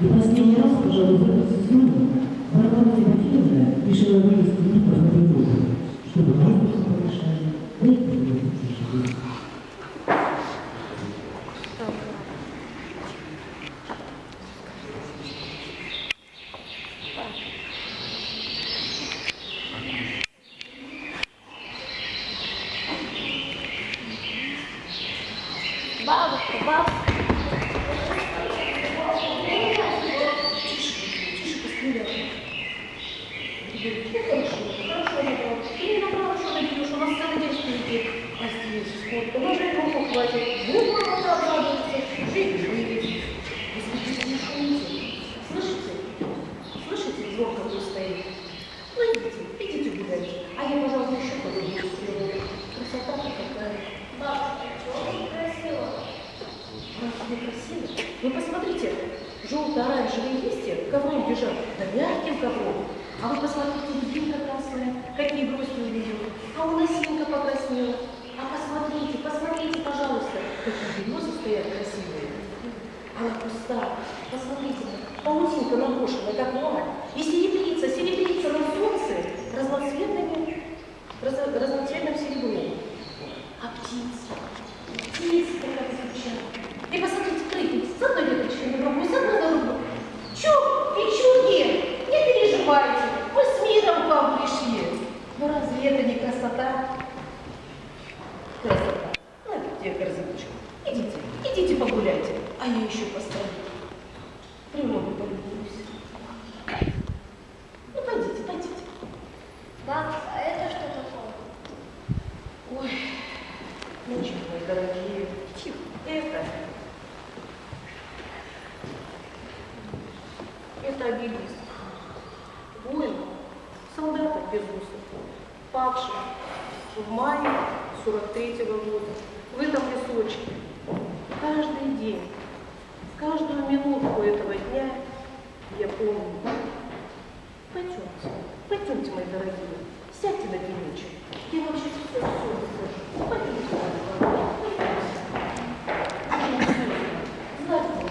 и последний раз, пожалуй, в этом сезоне Варвара Тимофеевна решила вывести Днепр на природу, чтобы воздух помешали, красиво? Вы посмотрите, желто-оранжевые листья ковром лежат, да мягким ковром. А вы посмотрите, льдинка красная, какие у нее. А у носинка покраснела. А посмотрите, посмотрите, пожалуйста, какие березы стоят красивые. Она пустая. Посмотрите, паутинка наброшена, как мать. И серебрится, серебрится на солнце разноцветными, раз- разноцветным серебром. А птицы, птицы как звучат. И посмотрите, прыгает с одной веточкой на другую, с одной на другую. Чу, печуги, не переживайте, мы с миром к вам пришли. Ну разве это не красота? Красота. Ну, где корзиночка? Идите, идите погуляйте, а я еще постою. Природу полюбуюсь. Ну, пойдите, пойдите. Бабушка, а это что такое? Ой, ну что, мои дорогие, тихо, это... Это обелиск. Воин, солдата без усов, павший в мае 43-го года в этом лесочке. Каждый день, каждую минутку этого дня я помню. Пойдемте, пойдемте, мои дорогие, сядьте на пенечек. Я вам сейчас все, все расскажу. Пойдемте, пойдемте. Знать вам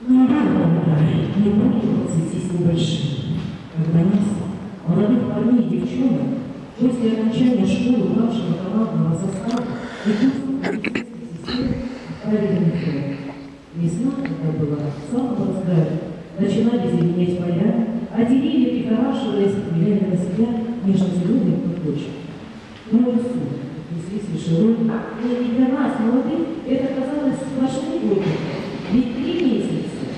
Ну, не было двадцати с небольшим. Когда нас, молодых парней и девчонок, после окончания школы младшего командного состава ведут правильный ход. Весна, когда была в самом разгаре, начинали зеленеть поля, а деревья, прихорашиваясь, влияли на себя нежно-зеленые платочки. Но лесу неслись вишерой, и не для нас, молодых, это казалось сплошной годы. Ведь три месяца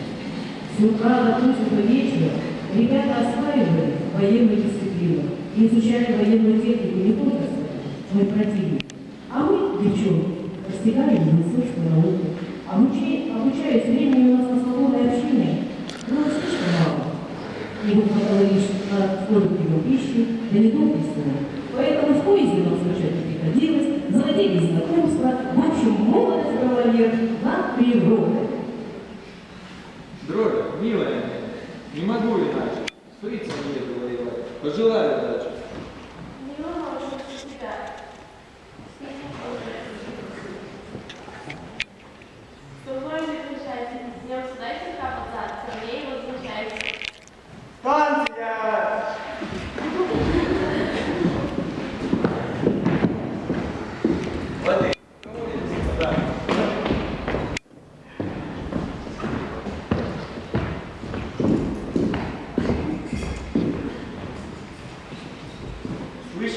с утра до позднего вечера ребята осваивали военную дисциплину и изучали военную технику не только свою, но и противника. А мы, девчонки, постигали медицинскую науку, обучая- обучаясь времени у нас на свободное общение, было слишком мало. Его хватало лишь на скорбную пищу, да не только сна. Поэтому в поезде нам скачать не приходилось, заводились знакомства, брала верх над природой. Дрожа, милая не могу иначе. С фрицем еду воевать. Пожелаю удачи.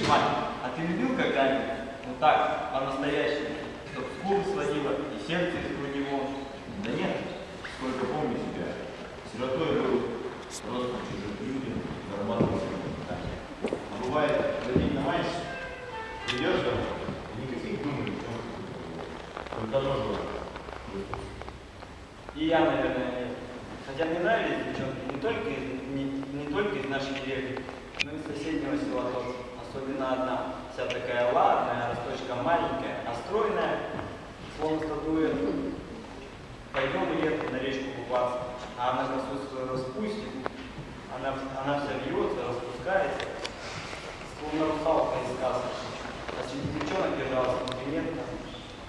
Мать, а ты любил когда-нибудь? Ну так, по-настоящему. Чтоб скулы сводило и сердце из него. Да нет, сколько помню себя. Сиротой был, просто чужим людям, зарабатывал себе. А бывает, родить намаешься, придешь домой, и никаких думаний, только нож И я, наверное, нет. Хотя мне нравились девчонки не только не, не только из нашей деревни, но и из соседнего села тоже. Особенно одна, вся такая ладная, росточка маленькая, а стройная, словно статуя. Пойдем, Лет, на речку купаться. А она косу свою распустит, она, она вся вьется, распускается, словно русалка из сказки. А среди девчонок держалась конкурентно.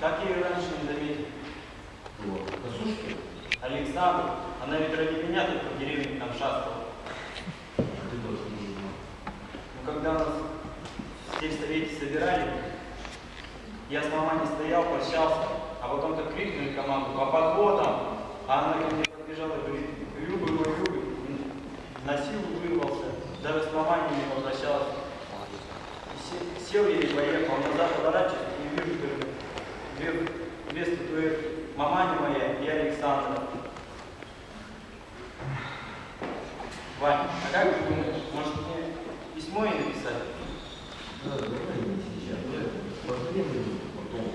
Как я ее раньше не заметил? Вот. Косушки? Александр, она ведь ради меня тут по деревне там шастала. Ты тоже не знал. Ну, когда нас в сельсовете собирали, я с мамой стоял, прощался, а потом так крикнули команду «По подводам!» А она ко мне подбежала говорит «Любы, мой Любы!» На силу вырвался, даже с мамой не се- сел и поехал, назад поворачиваюсь и вижу, говорю, две, две статуэтки, маманя моя и Александра. Ваня, а как ты думаешь, может мне письмо ей написать? Да, давай не сейчас. Нет, потребуем потом.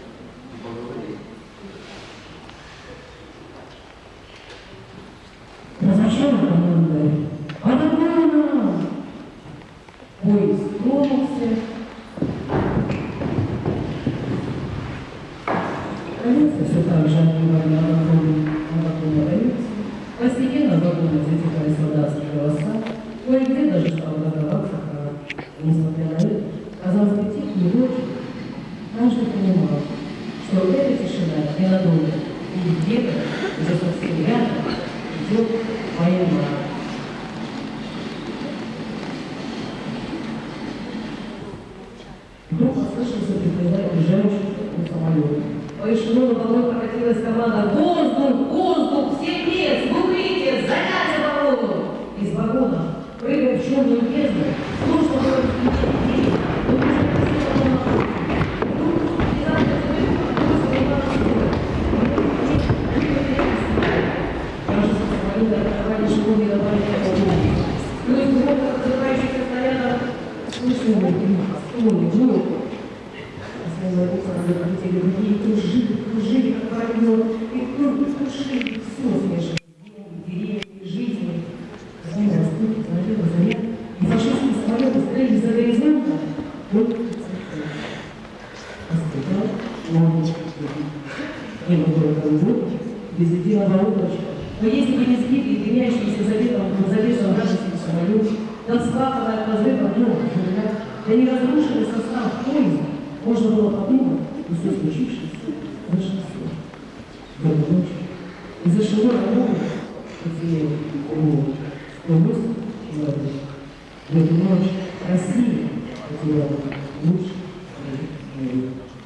И поговорим. Да зачем это нам говорит? А давай нам! Поезд тронулся. Эшелону волной прокатилась команда «Воздух! Воздух! Все лес! В укрытие! Занять оборону!» Из вагона, прыгая в черную бездну, сложно было разглядеть людей, но уже красиво было цветы. Остывал новый Небо было голубое, без единого облачка. Но если бы не сбитый, дымящийся заветом, завешен вражеский самолет, да вскаканная от разрыва дом, земля, да не разрушенный состав поезда, можно было подумать, что все случившееся зашли В эту ночь из-за широкой моря потеряли мысль человек. В Amén.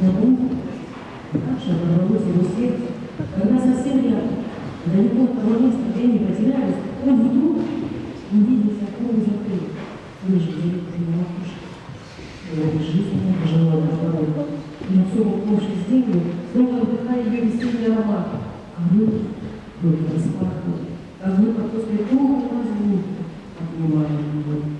Но Бога. Как же оборвалось его сердце, когда совсем рядом, далеко от того места, где они потерялись, он вдруг увидел знакомый закрыт, ниже на макушке. Его дорога, и на все упавшей землю, словно вдыхая ее весенний аромат, а мы только распахнули, как будто после долгого разлуки обнимали его.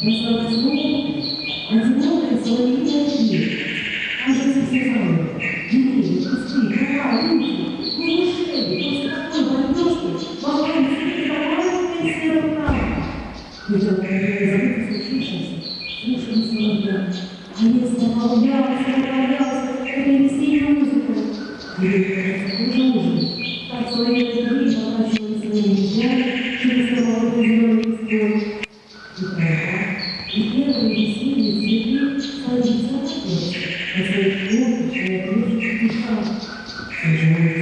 тиши раздалась новая, одинокая соловьиная песня. Кажется, все замерли. Деревья, кусты, трава, руки. Неужели после такой бомбежки могла наступить нормальная серая правда? Ведь он, наверное, забыл случившееся, слушали соловья. А если наполнялся, наполнялся Engineering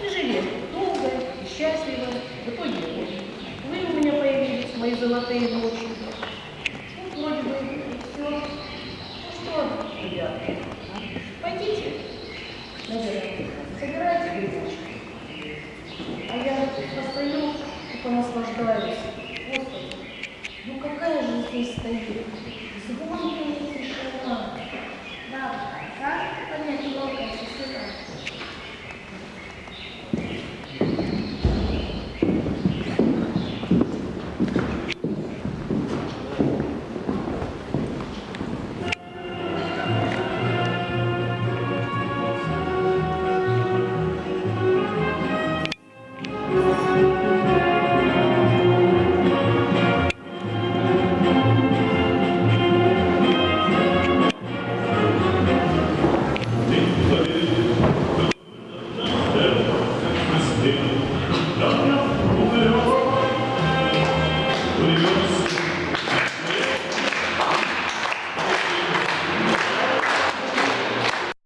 И жили долго и счастливо. В итоге вы у меня появились, мои золотые ночи. Вот вроде бы все. Ну что, ребята, пойдите, наверное, собирайте грибочки. А я постою и понаслаждаюсь. Господи, ну какая же здесь стоит